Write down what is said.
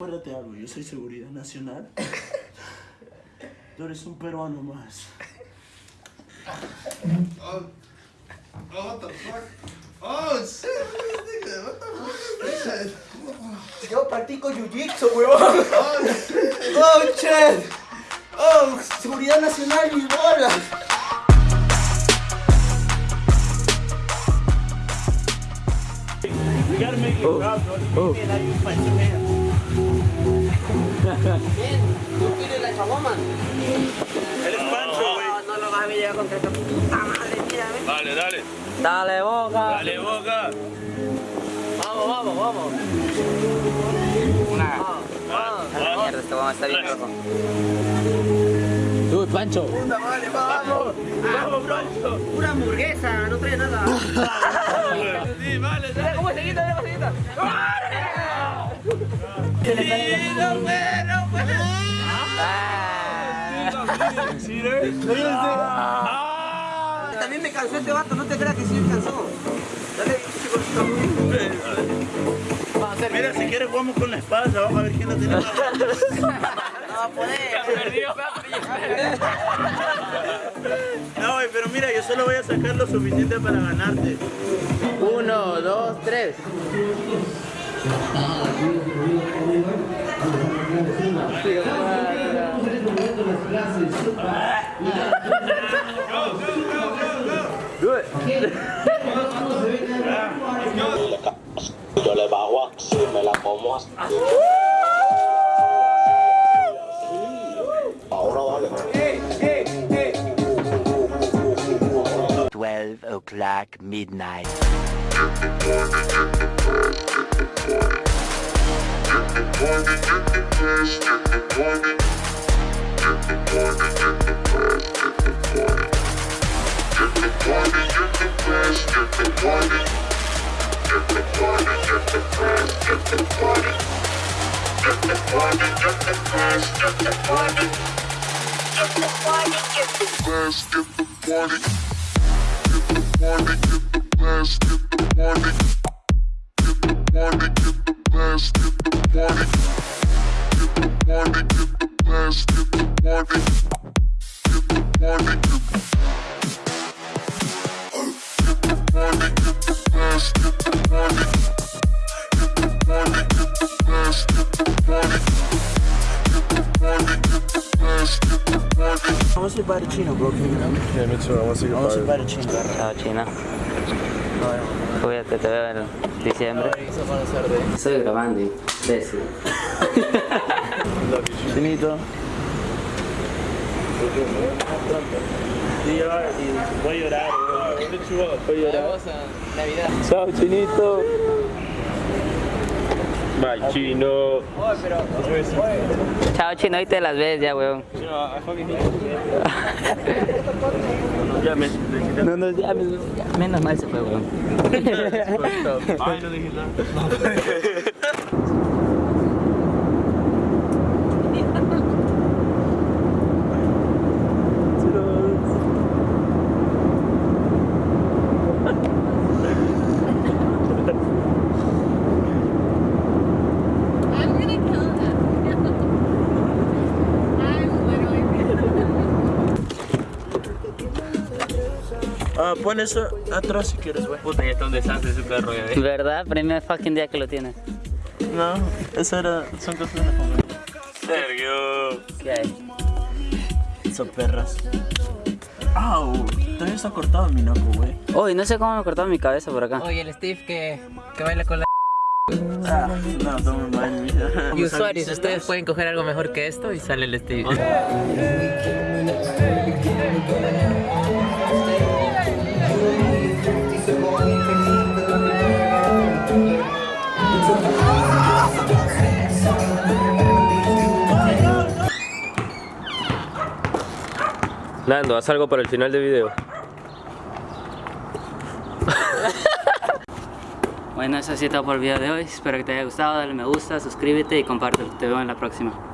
Acuérdate algo, yo soy seguridad nacional. Tú eres un peruano más. Oh, oh, what the fuck? Oh, shit, what the fuck is that? Yo practico jiu-jitsu, weón. Oh, shit. Oh, shit. Oh, seguridad nacional, mis bolas. ¿Tú quieres la chaboman? Él es Pancho, güey. No, no lo vas a ver contra esta puta madre, mira, ven. Dale, dale. Dale, boca. Dale, boca. Vamos, vamos, vamos. Una. Vamos, vamos. Mierda, este vamos está bien rojo. Uy, Pancho. Puta madre, vamos. Vamos, Pancho. Una hamburguesa, no trae nada. Sí, vale, dale. ¿Cómo se quita? ¿Cómo se quita? También me cansó este vato, no te creas que sí me cansó. Dale, hacer. Mira, si quieres jugamos con la espada, vamos a ver quién la tiene más. No va a poder. Perdió. No, güey, pero mira, yo solo voy a sacar lo suficiente para ganarte. Uno, dos, tres. Le bajo así, me la como así. Ahora dale. 12 o'clock midnight. Get the party, get the blast, get the party. I want to say bye Chino, bro. Yeah, me too. I want to see goodbye. I want to say to Chino. Chino. Cuídate, te veo en diciembre. Estoy grabando, imbécil. Y voy a llorar, Voy a llorar. Chao, chinito. Bye, chino. Chao, Chino, hoy te las ves ya, weón. Ya me No, no, ya, ya, menos mal se fue, weón. Ay, no dije nada. Ah, pon eso atrás si quieres, güey. Puta, ya está un desastre perro, ya ves. ¿Verdad? Primer fucking día que lo tienes. No, eso era, son cosas de familia. Sergio. ¿Qué hay? Son perras. Au, todavía está cortado mi naco, güey. Uy, no sé cómo me cortaba mi cabeza por acá. Oye, el Steve que, que baila con la... Ah, no, toma mal, mira. Y usuarios, ustedes pueden coger algo mejor que esto y sale el Steve. Nando, haz algo para el final del video. Bueno, eso ha sido todo por el video de hoy. Espero que te haya gustado. Dale me gusta, suscríbete y compártelo. Te veo en la próxima.